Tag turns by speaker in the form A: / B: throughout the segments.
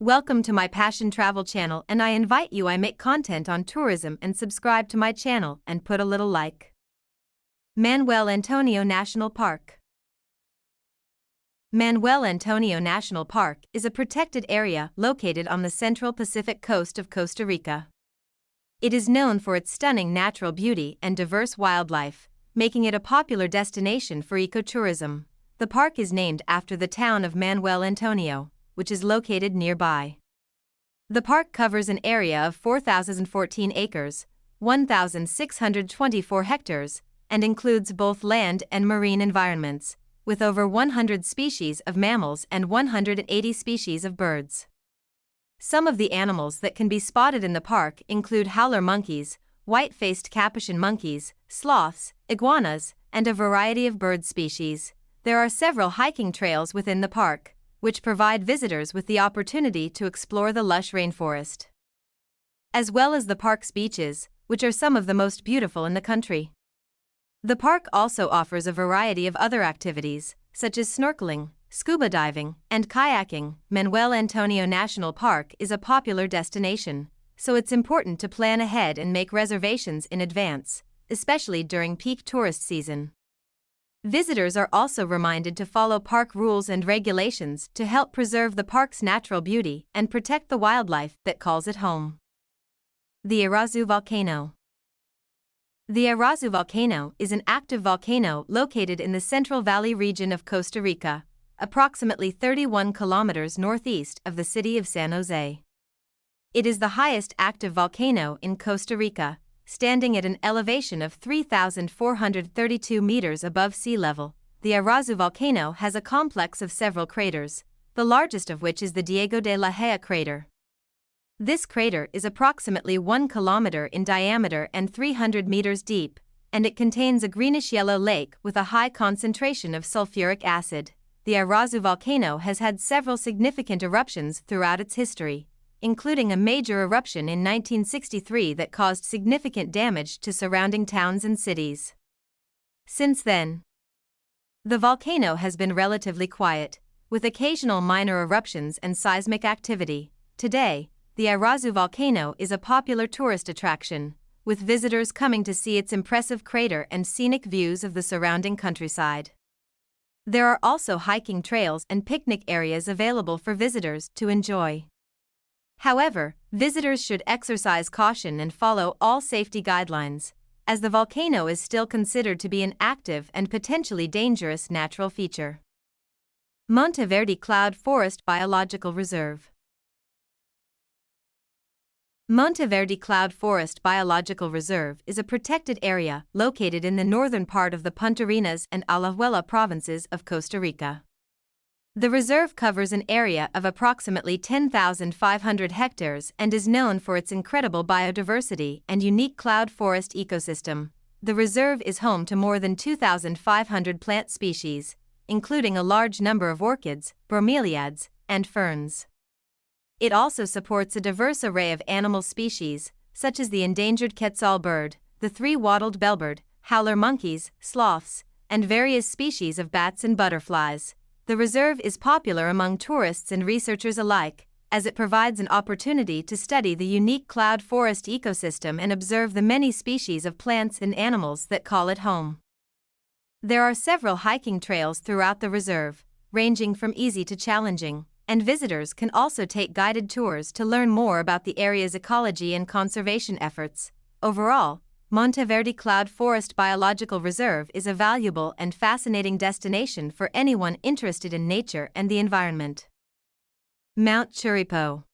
A: Welcome to my Passion Travel channel and I invite you I make content on tourism and subscribe to my channel and put a little like. Manuel Antonio National Park Manuel Antonio National Park is a protected area located on the central Pacific coast of Costa Rica. It is known for its stunning natural beauty and diverse wildlife, making it a popular destination for ecotourism. The park is named after the town of Manuel Antonio, which is located nearby. The park covers an area of 4,014 acres, 1,624 hectares, and includes both land and marine environments, with over 100 species of mammals and 180 species of birds. Some of the animals that can be spotted in the park include howler monkeys, white faced capuchin monkeys, sloths, iguanas, and a variety of bird species. There are several hiking trails within the park, which provide visitors with the opportunity to explore the lush rainforest. As well as the park's beaches, which are some of the most beautiful in the country. The park also offers a variety of other activities, such as snorkeling, scuba diving, and kayaking. Manuel Antonio National Park is a popular destination, so it's important to plan ahead and make reservations in advance, especially during peak tourist season. Visitors are also reminded to follow park rules and regulations to help preserve the park's natural beauty and protect the wildlife that calls it home. The Irazu Volcano The Irazu Volcano is an active volcano located in the Central Valley region of Costa Rica, approximately 31 kilometers northeast of the city of San Jose. It is the highest active volcano in Costa Rica standing at an elevation of 3,432 meters above sea level. The Irazu volcano has a complex of several craters, the largest of which is the Diego de la Haya crater. This crater is approximately 1 kilometer in diameter and 300 meters deep, and it contains a greenish yellow lake with a high concentration of sulfuric acid. The Irazu volcano has had several significant eruptions throughout its history including a major eruption in 1963 that caused significant damage to surrounding towns and cities. Since then, the volcano has been relatively quiet, with occasional minor eruptions and seismic activity. Today, the Irazu volcano is a popular tourist attraction, with visitors coming to see its impressive crater and scenic views of the surrounding countryside. There are also hiking trails and picnic areas available for visitors to enjoy. However, visitors should exercise caution and follow all safety guidelines, as the volcano is still considered to be an active and potentially dangerous natural feature. Monteverde Cloud Forest Biological Reserve Monteverde Cloud Forest Biological Reserve is a protected area located in the northern part of the Puntarenas and Alajuela provinces of Costa Rica. The reserve covers an area of approximately 10,500 hectares and is known for its incredible biodiversity and unique cloud forest ecosystem. The reserve is home to more than 2,500 plant species, including a large number of orchids, bromeliads, and ferns. It also supports a diverse array of animal species, such as the endangered quetzal bird, the three-wattled bellbird, howler monkeys, sloths, and various species of bats and butterflies. The reserve is popular among tourists and researchers alike, as it provides an opportunity to study the unique cloud forest ecosystem and observe the many species of plants and animals that call it home. There are several hiking trails throughout the reserve, ranging from easy to challenging, and visitors can also take guided tours to learn more about the area's ecology and conservation efforts. Overall, Monteverde Cloud Forest Biological Reserve is a valuable and fascinating destination for anyone interested in nature and the environment. Mount Chirripo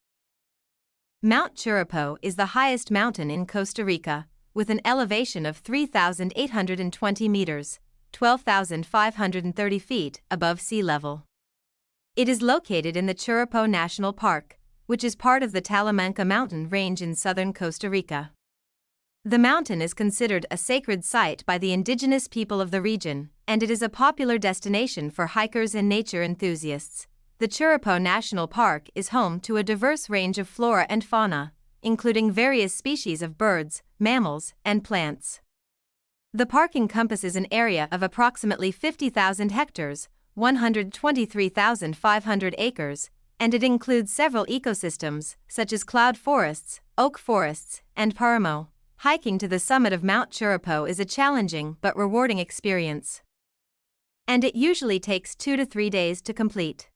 A: Mount Chirripo is the highest mountain in Costa Rica, with an elevation of 3,820 meters, 12,530 feet above sea level. It is located in the Chirripo National Park, which is part of the Talamanca mountain range in southern Costa Rica. The mountain is considered a sacred site by the indigenous people of the region, and it is a popular destination for hikers and nature enthusiasts. The Chirripo National Park is home to a diverse range of flora and fauna, including various species of birds, mammals, and plants. The park encompasses an area of approximately 50,000 hectares, 123,500 acres, and it includes several ecosystems, such as cloud forests, oak forests, and Paramo. Hiking to the summit of Mount Chirripo is a challenging but rewarding experience. And it usually takes two to three days to complete.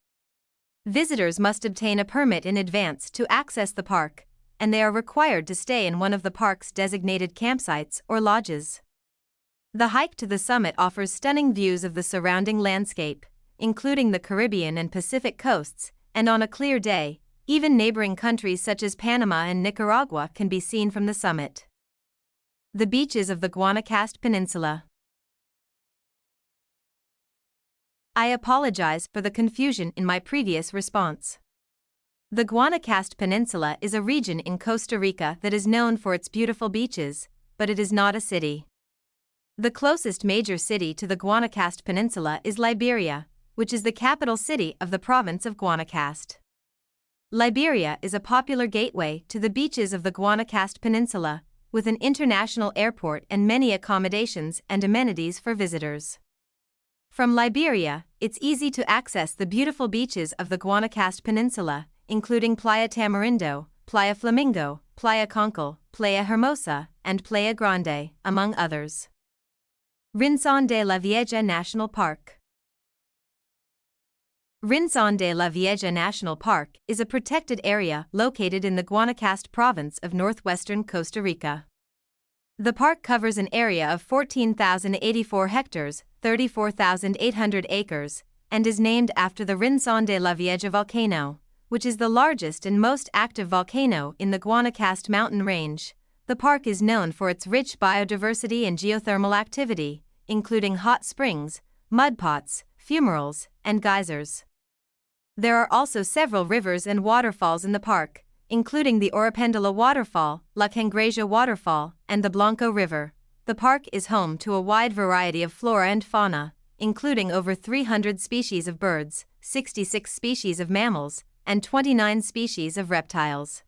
A: Visitors must obtain a permit in advance to access the park, and they are required to stay in one of the park's designated campsites or lodges. The hike to the summit offers stunning views of the surrounding landscape, including the Caribbean and Pacific coasts, and on a clear day, even neighboring countries such as Panama and Nicaragua can be seen from the summit. The beaches of the Guanacaste Peninsula. I apologize for the confusion in my previous response. The Guanacaste Peninsula is a region in Costa Rica that is known for its beautiful beaches, but it is not a city. The closest major city to the Guanacaste Peninsula is Liberia, which is the capital city of the province of Guanacaste. Liberia is a popular gateway to the beaches of the Guanacaste Peninsula, with an international airport and many accommodations and amenities for visitors. From Liberia, it's easy to access the beautiful beaches of the Guanacaste Peninsula, including Playa Tamarindo, Playa Flamingo, Playa Conchal, Playa Hermosa, and Playa Grande, among others. Rincon de la Vieja National Park Rincon de la Vieja National Park is a protected area located in the Guanacaste province of northwestern Costa Rica. The park covers an area of 14,084 hectares, 34,800 acres, and is named after the Rincon de la Vieja volcano, which is the largest and most active volcano in the Guanacaste mountain range. The park is known for its rich biodiversity and geothermal activity, including hot springs, mud pots, fumaroles, and geysers. There are also several rivers and waterfalls in the park, including the Oropendola Waterfall, La Cangrejera Waterfall, and the Blanco River. The park is home to a wide variety of flora and fauna, including over 300 species of birds, 66 species of mammals, and 29 species of reptiles.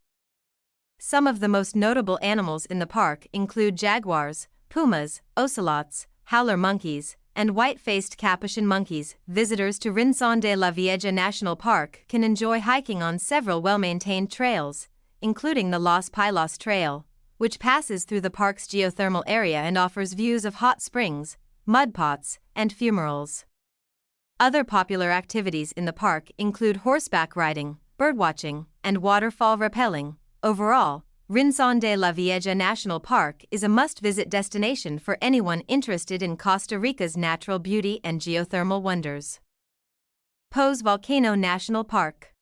A: Some of the most notable animals in the park include jaguars, pumas, ocelots, howler monkeys, and white-faced capuchin monkeys. Visitors to Rincon de la Vieja National Park can enjoy hiking on several well-maintained trails, including the Los Pilos Trail, which passes through the park's geothermal area and offers views of hot springs, mud pots, and fumaroles. Other popular activities in the park include horseback riding, birdwatching, and waterfall rappelling. Overall, Rincon de la Vieja National Park is a must-visit destination for anyone interested in Costa Rica's natural beauty and geothermal wonders. Poás Volcano National Park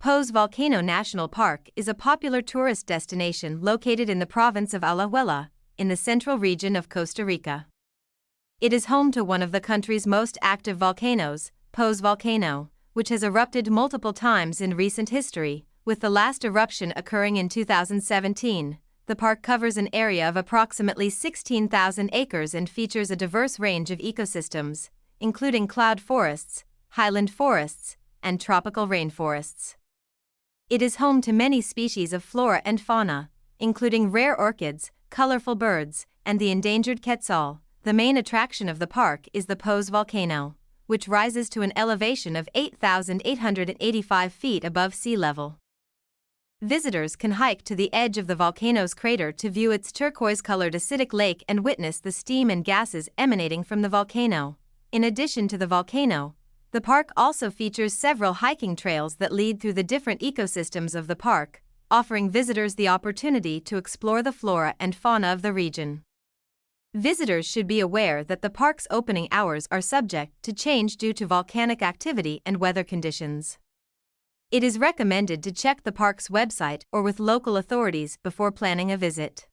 A: Poás Volcano National Park is a popular tourist destination located in the province of Alajuela, in the central region of Costa Rica. It is home to one of the country's most active volcanoes, Poás Volcano, which has erupted multiple times in recent history, with the last eruption occurring in 2017. The park covers an area of approximately 16,000 acres and features a diverse range of ecosystems, including cloud forests, highland forests, and tropical rainforests. It is home to many species of flora and fauna, including rare orchids, colorful birds, and the endangered quetzal. The main attraction of the park is the Poás volcano, which rises to an elevation of 8,885 feet above sea level. Visitors can hike to the edge of the volcano's crater to view its turquoise-colored acidic lake and witness the steam and gases emanating from the volcano. In addition to the volcano, the park also features several hiking trails that lead through the different ecosystems of the park, offering visitors the opportunity to explore the flora and fauna of the region. Visitors should be aware that the park's opening hours are subject to change due to volcanic activity and weather conditions. It is recommended to check the park's website or with local authorities before planning a visit.